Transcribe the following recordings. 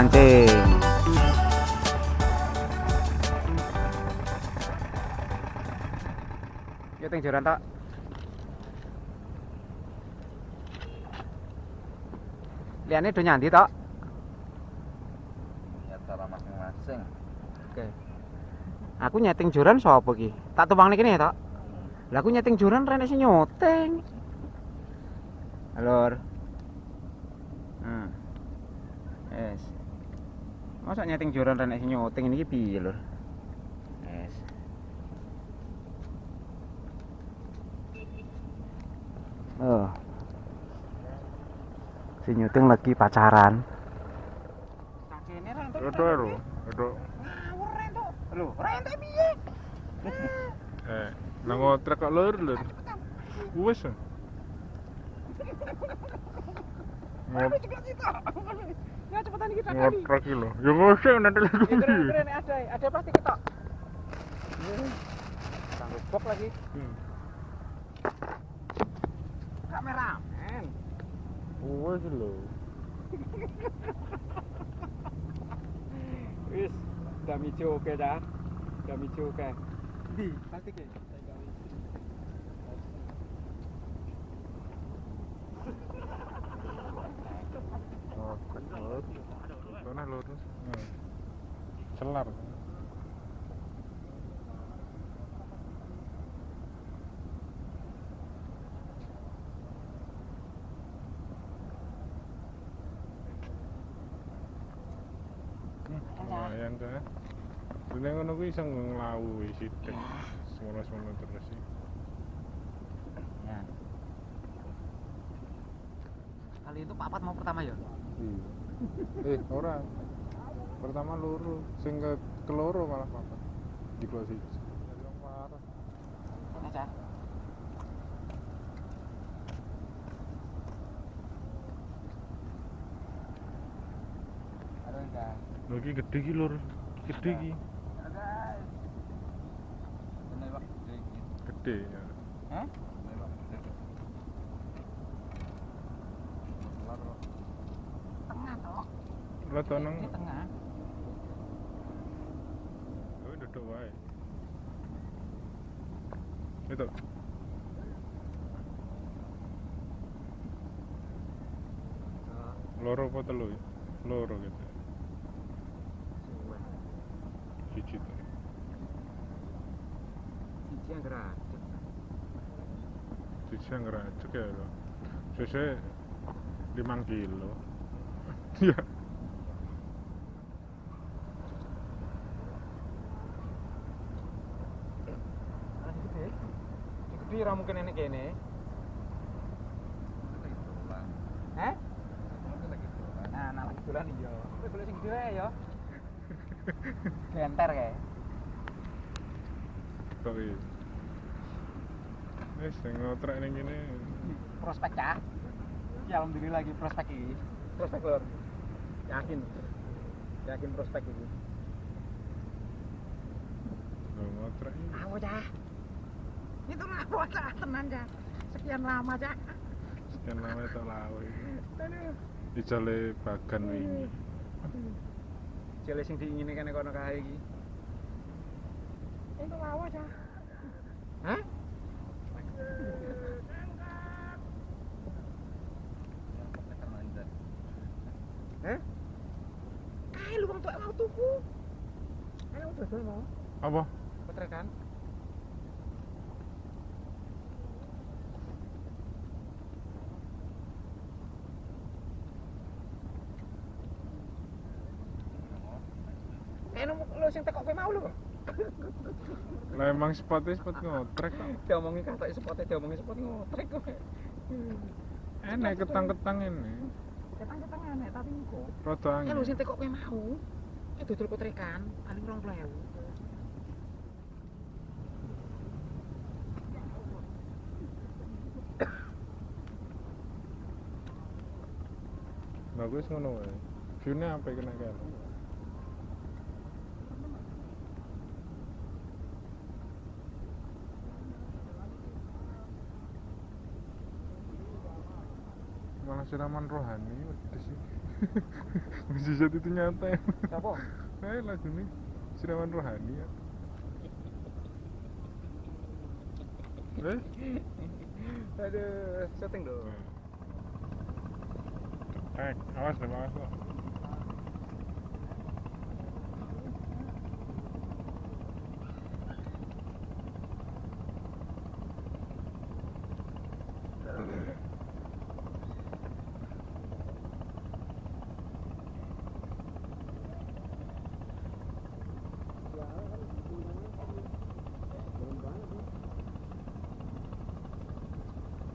Mancing. Yuk ting joran tak liane do nyandi tak ya cara masing-masing. Oke. Aku nyeting joran sapa ki tak tumpang niki tak lah aku nyeting joran rene sing nyoteng. Alor. Hmm. Yes. Masa nyeting joran rene sing nyoteng ini piye, Lur? Yes. Oh. Si nyuting lagi pacaran. Itu lho, itu Lho, rente piye? eh nang ngotrek kok lur lur. Wis. Ngop Ya cepetan kita ngotrek iki lho. Ya ngosek nanti lagi. Keren-keren ada, ada plastik kita. Sanggup bok lagi. Hmm. Kameramen. Wis lho. Wis, damici oke dah. Damici oke. Di, plastiknya. Oh, lur. Sana lurus. Nah. Celar. Lumayan ta. Dene ngono kuwi iso nglawu sithik. Semono-semono terus sih. Ya. Kali itu papat mau pertama ya? Iya. eh, ora. Pertama loro, sing ke keloro malah papat. Di kelas. Yang parah. Aja. Aduh, iki gede iki lur. Gede iki. guys. ini pak Gede ya. Hah? Tengah toh. Rada nang tengah. Kowe duduk wae. Itu. Loro apa telu? ya? Loro gitu. ya lho. Sese 5 kilo. Iya. Gede. Gede ra mungkin enek kene. Hah? Nah, nah lagi dolan iya. Kowe golek sing gede ya. Genter kae. Iki? Wis sing ngotrek ning kene Prospek cah. Ya alhamdulillah lagi prospek iki. Prospek lor. Yakin. Yakin prospek iki. Aku cah. Itu lapo cah tenan cah. Sekian lama cah. Sekian lama lawe iki. Aduh. Dijale bagan wingi. Jale sing diingini kene kono kae iki. Itu lawa cah. Hah? apa petrekan Enak eh, sing tekok kowe mau lo. Lah emang spotnya spot ngotrek kok. Diomongi katok spotnya diomongi spot ngotrek kok. Enak ketang-ketang ini. Ketang-ketang enak tapi engko. Rodo eh, angin. Kan lu sing tekok kowe mau. Eh dodol kotrekan paling 20.000. Bagus ngono wae. Sampai kena kan. Malah siraman rohani wedhus sih. Mujizat itu nyata ya. Siapa? Eh lagu nih siraman rohani ya. Eh? Aduh, setting dong. Eh, awas deh, awas lo.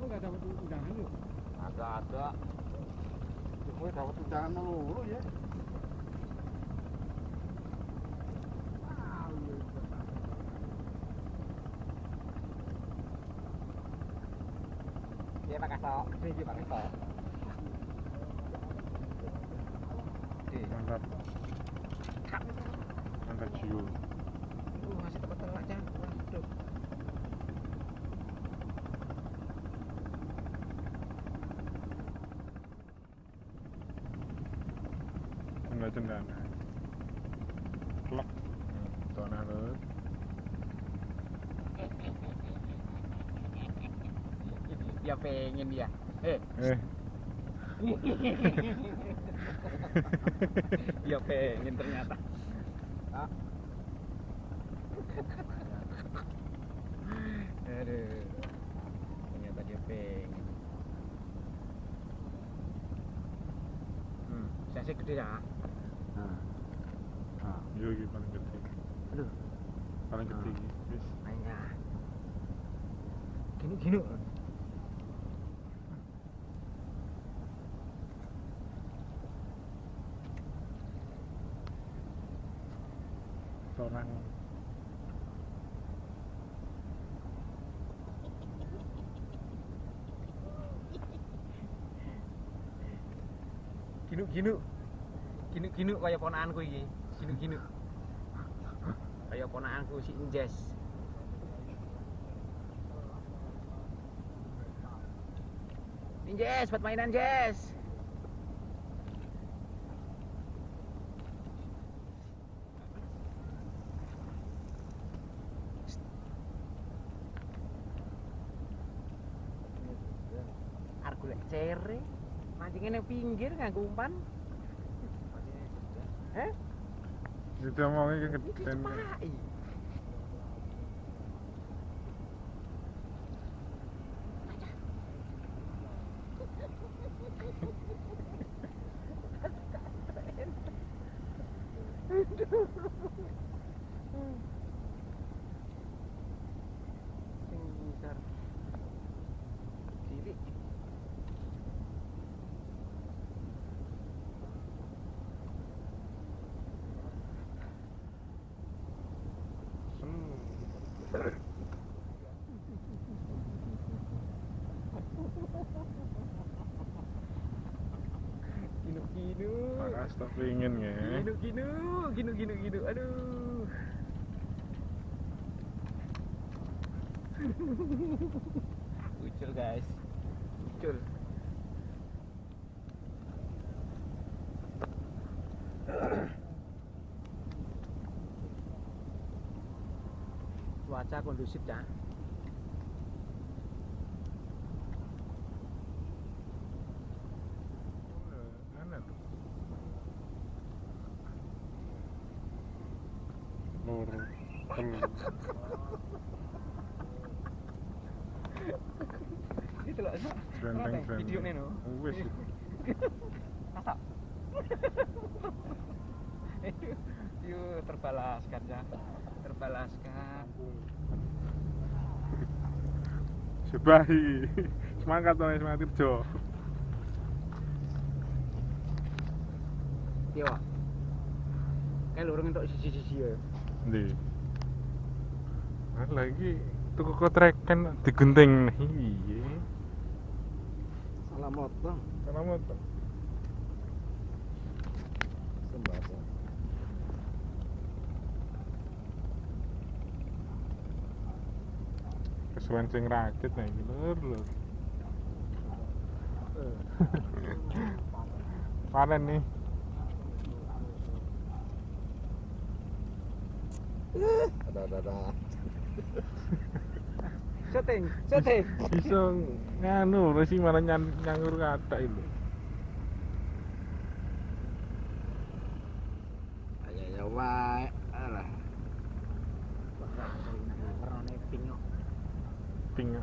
Enggak dapat undangan lu. Ada ada. Dapat undangan melulu ya. Iya Pak Kasto. Iya Pak Kasto. Mantap. Mantap jiwa. Uh, masih tempat telak aja. Waduh. Enggak cendana. Klek. Tona lu. Dia pengen dia. Eh, Eh, dia pengen ternyata. Ah. Aduh. Ternyata dia pengen. Hmm, saya sih gede ya. Nah. Nah, yo iki paling gede. aduh, Paling gede iki. Wis. mainnya. Gini gini. Seorang Ginu ginu. Ginu ginu kaya ponakanku iki. Ginu ginu. Kaya ponakanku si Injes. Injes, buat mainan Jess. Golek cere. Mancingnya nang pinggir nganggo umpan. Eh? Itu omongnya Iki kegedean. cepaki. Sing ngisar. Cilik. Sen. Ginu ginu. Pakas tak pingin ya. Ginu ginu, ginu ginu ginu. Aduh. Ucul guys. Ucul. Cuaca kondusif ya. Aneh tuh. Loro. Telu. Itu loh. Benteng-benteng. Video nih no. Wis. Masak. Terbalaskan ya. Terbalaskan. Sebahi. Semangat to semangat kerja. Yo. Kayak lurung untuk sisi-sisi ya. Ndi. Lagi tuku kotrekan digunting iya. Motor. Sembako. Kesuwen sing rakit nih, lur lur. Panen nih. Ada ada ada. Syuting, syuting. Bisa nganu lho sih malah nyan, nyangur kata itu. Ayo ya wae. Alah. Warnane pink.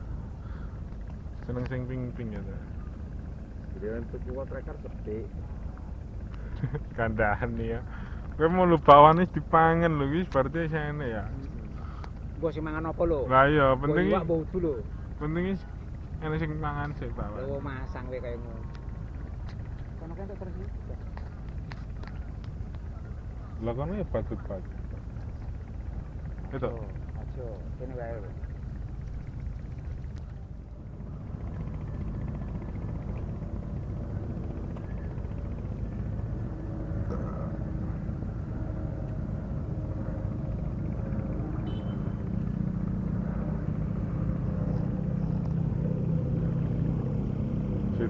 Seneng sing ping-ping ya. ta. Gedean tuku tracker gede. Kandahan nih ya. Kowe mau lu bawane dipangan lho wis berarti sene ya. Gua sing mangan apa lho? Lah iya penting bau dulu. penting is ana sing mangan sik Lo bawa. masang we kaya ngono. Kono kan terus. Lah kono ya patut-patut. Itu. Aja, kene wae.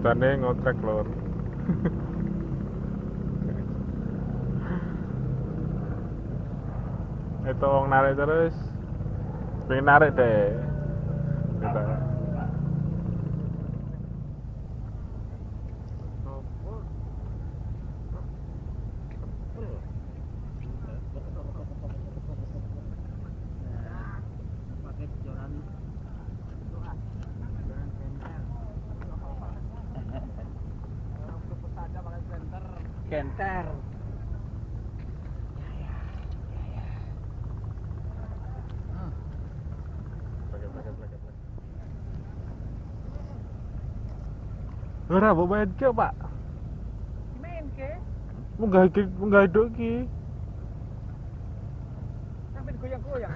Lho. Ceritane ngotrek lor. Itu wong narik terus. Pengen narik deh. Gitu. Genter. Pakai, pakai, pakai, pakai. Ora, mbok main ke, Pak. Main ke? Munggah iki, munggah hidup iki. Sampai goyang-goyang.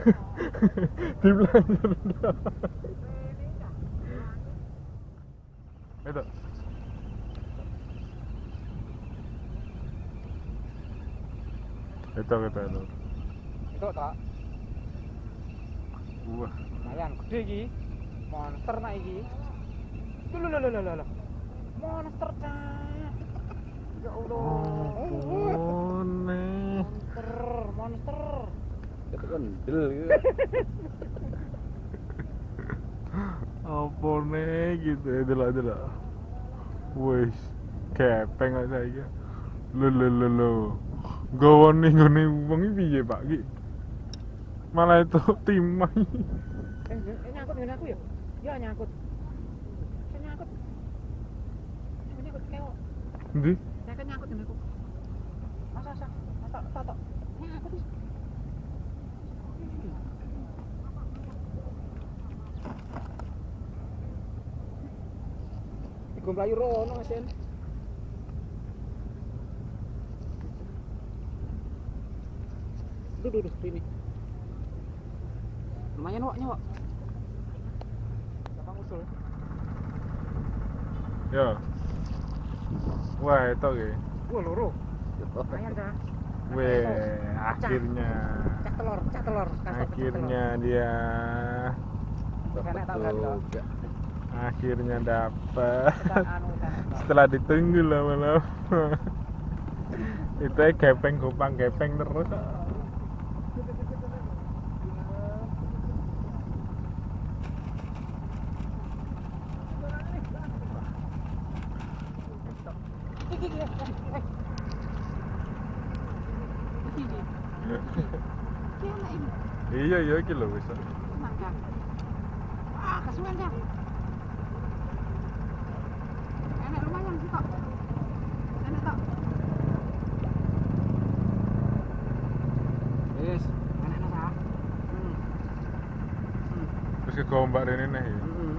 Di belajar. Itu. Itu kita itu. Itu tak. Wah, Lumayan gede iki. Monster nak iki. Lho lho lho lho lho. Monster cak. Ya Allah. Monster, monster. Itu kendel gitu. Apa nih gitu ya delok delok. Wis, kepeng kok saiki. Lho lho lho lho. Gawane ngene wong piye, Pak? Ki. Malah itu timai. Eh, eh, nyangkut dengan aku ya? Ya nyangkut. Saya nyangkut. Saya nyangkut keok. Ndi? Saya kan nyangkut dengan aku. Masa masa masa tok. Nyangkut. Iku mlayu rono Mas Sen. Duh, duh, duh, sini. Lumayan wak, nyawak. Gampang usul. Ya. Wah, itu ki. Wah, loro. Lumayan dah. Weh, akhirnya. Cak telur, cak telur. Akhirnya dia toh? juga. akhirnya dapat. Anu kan. Setelah ditunggu lama-lama. Itu ya gepeng gopang gepeng terus. Iya iya iki lho wis. Ah, kesuwen dah. Enak lumayan sih kok. Enak kok. Wis, enak nasa. Hmm. hmm. Terus kegombak rene neh. Iya. Hmm.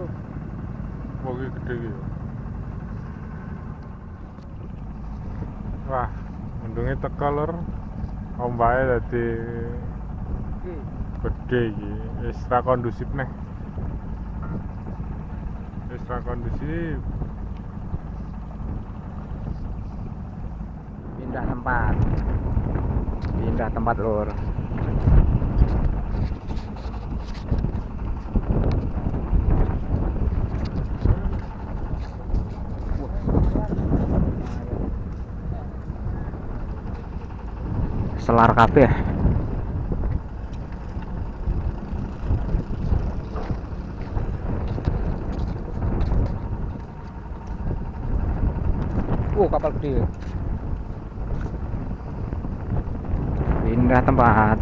Heeh. Gede iki ya. Teko lur. Ombake dadi iki. gede iki. Wis ra kondusif neh. Wis ra kondusif. Pindah tempat. Pindah tempat, Lur. Selar kabeh. Oh, kapal gede. Pindah tempat.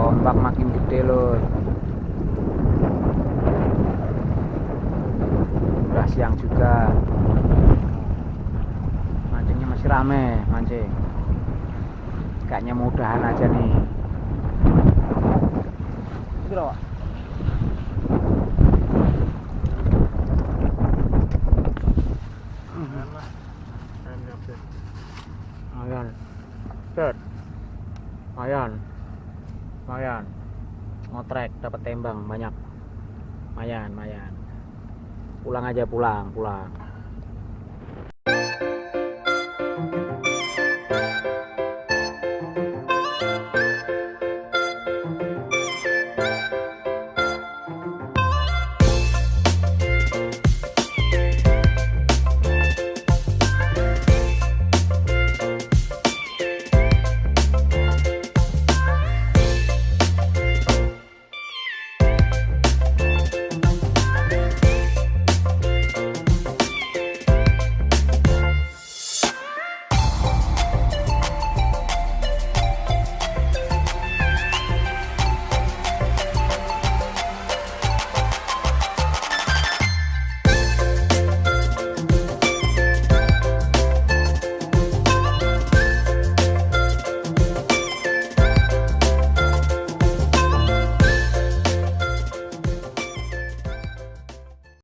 Ombak makin gede loh. Udah siang juga. Mancingnya masih rame, mancing. Kayaknya mudahan aja nih. Itu loh, Pak. Alah. Kan kabeh. Ayan. Set. Ayan. Mayan. Ngotrek dapat tembang banyak. Mayan, mayan. Pulang aja pulang, pulang.